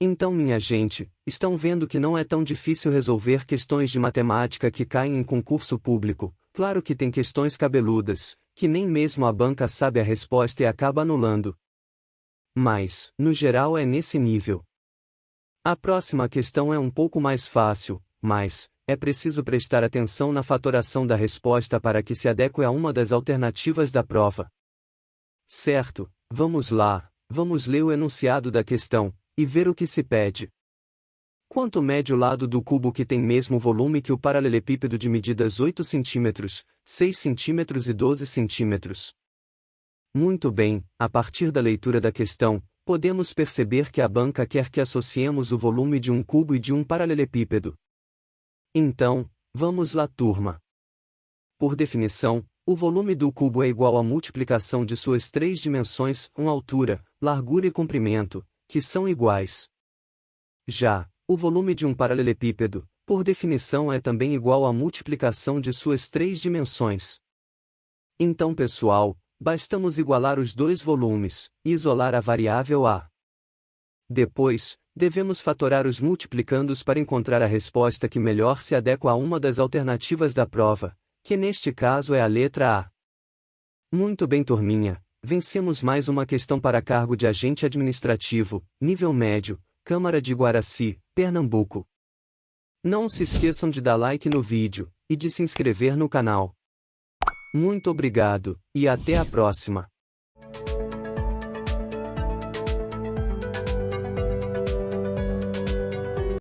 Então, minha gente, estão vendo que não é tão difícil resolver questões de matemática que caem em concurso público. Claro que tem questões cabeludas, que nem mesmo a banca sabe a resposta e acaba anulando. Mas, no geral, é nesse nível. A próxima questão é um pouco mais fácil, mas, é preciso prestar atenção na fatoração da resposta para que se adeque a uma das alternativas da prova. Certo, vamos lá, vamos ler o enunciado da questão, e ver o que se pede. Quanto mede o lado do cubo que tem mesmo volume que o paralelepípedo de medidas 8 cm, 6 cm e 12 cm? Muito bem, a partir da leitura da questão, podemos perceber que a banca quer que associemos o volume de um cubo e de um paralelepípedo. Então, vamos lá turma. Por definição, o volume do cubo é igual à multiplicação de suas três dimensões, com altura, largura e comprimento, que são iguais. Já, o volume de um paralelepípedo, por definição é também igual à multiplicação de suas três dimensões. Então pessoal, bastamos igualar os dois volumes, e isolar a variável a. Depois, devemos fatorar os multiplicandos para encontrar a resposta que melhor se adequa a uma das alternativas da prova, que neste caso é a letra A. Muito bem turminha, vencemos mais uma questão para cargo de agente administrativo, nível médio, Câmara de Guaraci, Pernambuco. Não se esqueçam de dar like no vídeo, e de se inscrever no canal. Muito obrigado, e até a próxima.